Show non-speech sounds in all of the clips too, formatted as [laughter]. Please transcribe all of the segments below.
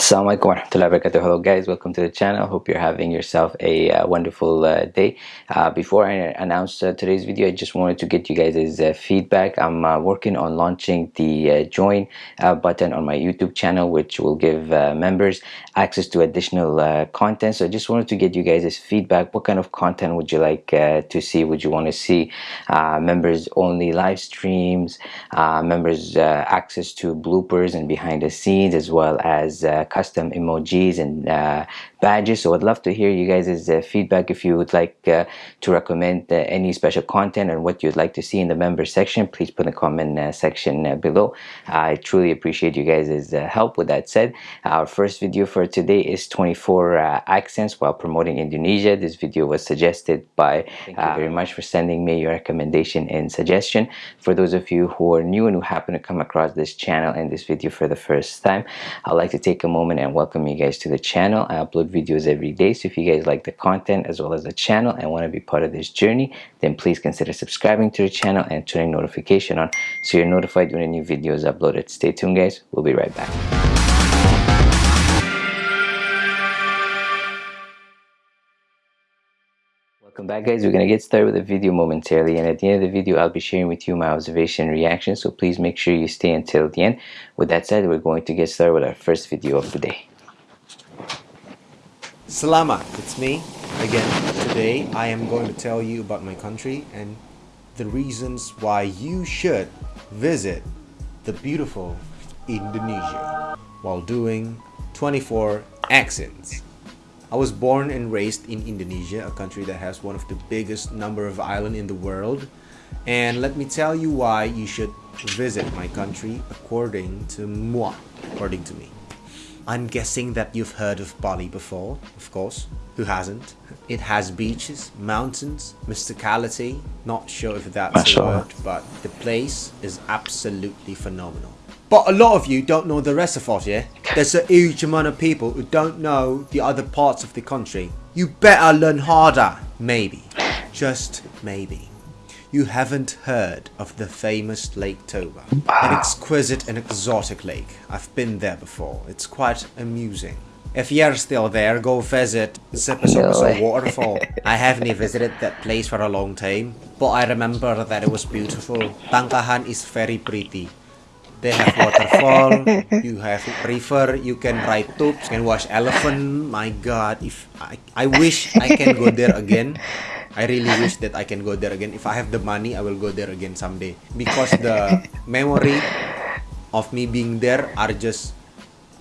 Assalamualaikum warahmatullahi wabarakatuh. Hello guys, welcome to the channel. Hope you're having yourself a uh, wonderful uh, day. Uh, before I announce uh, today's video, I just wanted to get you guys' uh, feedback. I'm uh, working on launching the join button on my YouTube channel, which will give members access to additional content. So I just wanted to get you guys' feedback. What kind of content would you like to see? Would you want to see members only live streams, members access to bloopers and behind the scenes, as well as custom emojis and uh, badges. So I'd love to hear you guys' uh, feedback if you would like uh, to recommend any special content or what you'd like to see in the member section please put in the comment section below. I truly appreciate you guys' help with that said. Our first video for today is 24 accents while promoting Indonesia. This video was suggested by thank you. very much for sending me your recommendation and suggestion. For those of you who are new and who happen to come across this channel and this video for the first time I'd like to take a moment and welcome you guys to the channel. I upload videos every day so if you guys like the content as well as the channel and want to be part of this journey then please consider subscribing to the channel and turning notification on so you're notified when a new video is uploaded. Stay tuned guys. We'll be right back Welcome back guys, we're going to get started with the video momentarily and at the end of the video I'll be sharing with you my observation and reaction so please make sure you stay until the end. With that said, we're going to get started with our first video of the day. Salama, it's me again. Today I am going to tell you about my country and the reasons why you should visit the beautiful Indonesia while doing 24 accents. I was born and raised in Indonesia, a country that has one of the biggest number of islands in the world. And let me tell you why you should visit my country according to moi, according to me. I'm guessing that you've heard of Bali before, of course. Who hasn't? It has beaches, mountains, mysticality. Not sure if that's a word, but the place is absolutely phenomenal. But a lot of you don't know the rest of us, yeah? There's a huge amount of people who don't know the other parts of the country. You better learn harder. Maybe. Just maybe you haven't heard of the famous Lake Toba. An exquisite and exotic lake. I've been there before. It's quite amusing. If you're still there, go visit Sipiso-piso Waterfall. I haven't visited that place for a long time, but I remember that it was beautiful. Tangkahan is very pretty. They have waterfall, [laughs] you have river, you can ride tubes, can watch elephant. My god, if I, I wish I can go there again. I really wish that I can go there again. If I have the money, I will go there again someday. Because the memory of me being there are just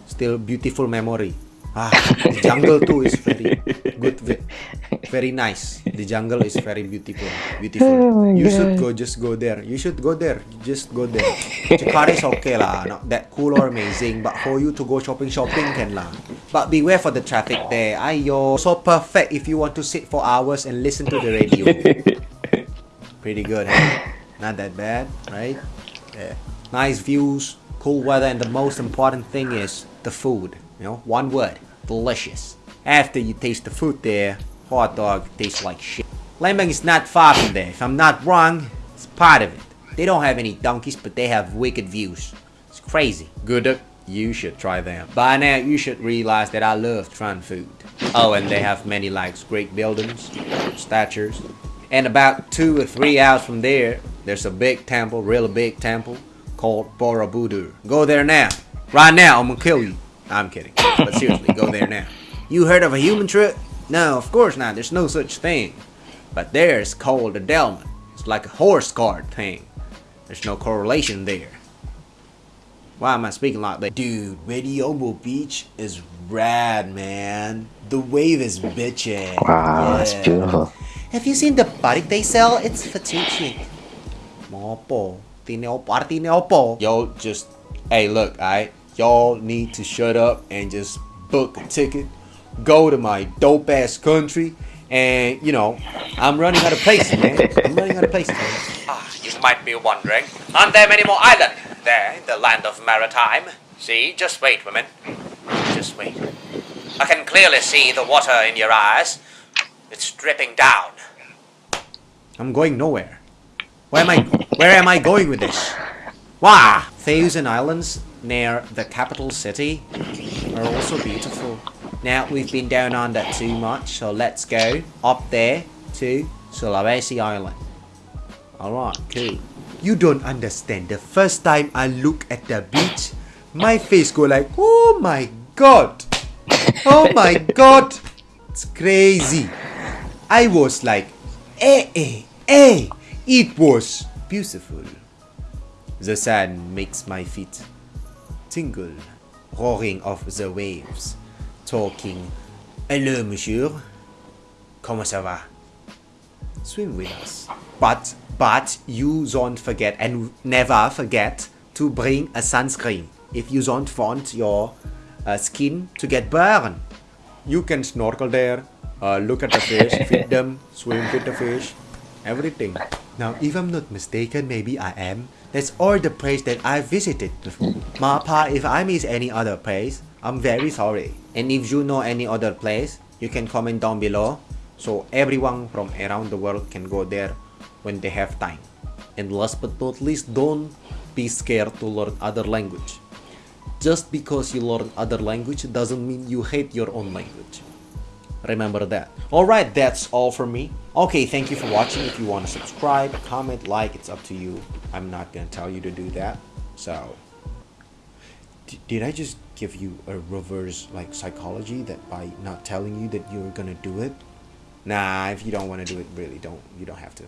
still beautiful memory. Ah, the jungle too is very good, very nice. The jungle is very beautiful, beautiful. [laughs] Oh you God. should go, just go there. You should go there, just go there. Jakarta is okay lah, not that cool or amazing, but for you to go shopping, shopping can lah. But beware for the traffic there. Ayo, so perfect if you want to sit for hours and listen to the radio. [laughs] Pretty good, huh? Not that bad, right? Yeah. Nice views, cool weather, and the most important thing is the food. You know, one word, delicious. After you taste the food there, hot dog tastes like shit. Lembang is not far from there. If I'm not wrong, it's part of it. They don't have any donkeys, but they have wicked views. It's crazy. Good you should try them. By now, you should realize that I love trying food. Oh, and they have many likes, great buildings, statues. And about two or three hours from there, there's a big temple, really big temple, called Borobudur. Go there now. Right now, I'm gonna kill you. I'm kidding. But seriously, go there now. You heard of a human trip? No, of course not. There's no such thing. But there's called a Delman. It's like a horse card thing. There's no correlation there. Why am I speaking like that? Dude, Radiobo Beach is rad, man. The wave is bitchin'. Wow, yeah. that's beautiful. Have you seen the body they sell? It's fettuccine. Mopo. Party Yo, just, hey, look, alright? y'all need to shut up and just book a ticket, go to my dope ass country, and you know, I'm running out of places, man. I'm [laughs] running out of places. Man. Ah, you might be wondering, aren't there many more islands there in the land of maritime? See, just wait, women. Just wait. I can clearly see the water in your eyes. It's dripping down. I'm going nowhere. Where am I? Where am I going with this? Wah! Thousand Islands near the capital city. are also beautiful. Now we've been down under too much, so let's go up there to Sulawesi Island. Alright, cool. You don't understand. The first time I look at the beach, my face go like, oh my god. Oh my god. It's crazy. I was like, eh, eh, eh. It was beautiful. The sand makes my feet tingle, roaring of the waves, talking, Hello, monsieur. Comment ça va? Swim with us. But, but you don't forget and never forget to bring a sunscreen if you don't want your uh, skin to get burned. You can snorkel there, uh, look at the fish, [laughs] feed them, swim with the fish, everything. Now, if I'm not mistaken, maybe I am. That's all the place that I visited. Mapa, if I miss any other place, I'm very sorry. And if you know any other place, you can comment down below. So everyone from around the world can go there when they have time. And last but not least, don't be scared to learn other language. Just because you learn other language doesn't mean you hate your own language. Remember that. Alright, that's all for me. Okay, thank you for watching. If you want to subscribe, comment, like, it's up to you. I'm not going to tell you to do that. So, did I just give you a reverse like psychology that by not telling you that you're to do it? Nah, if you don't want to do it, really don't. You don't have to.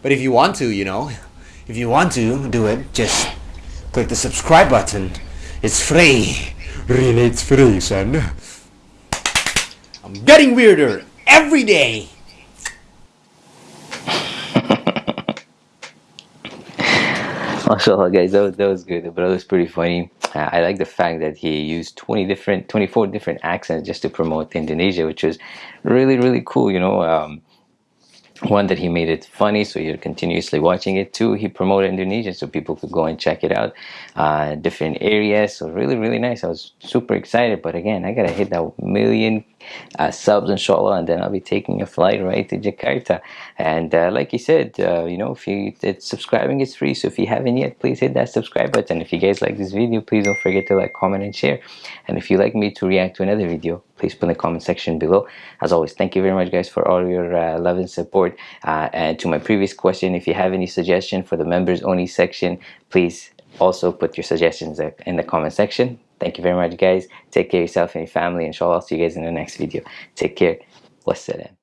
But if you want to, you know, [laughs] if you want to do it, just click the subscribe button. It's free. [laughs] Really, it's free, son. I'm getting weirder every day. [laughs] Mashallah guys, that was, that was good. The brother was pretty funny. I like the fact that he used 20 different, 24 different accents just to promote Indonesia, which was really, really cool, you know. Um, one that he made it funny so you're continuously watching it. Two he promoted indonesia so people could go and check it out uh, different areas. So really really nice. I was super excited but again i gotta hit that million uh, subs inshallah and then i'll be taking a flight right to jakarta. And uh, like he said uh, you know if you it's subscribing is free so if you haven't yet please hit that subscribe button. If you guys like this video please don't forget to like comment and share. And if you'd like me to react to another video please put in the comment section below. As always thank you very much guys for all your uh, love and support uh, and to my previous question if you have any suggestion for the members only section please also put your suggestions in the comment section. Thank you very much guys. Take care of yourself and your family inshallah i'll see you guys in the next video. Take care. Wassalam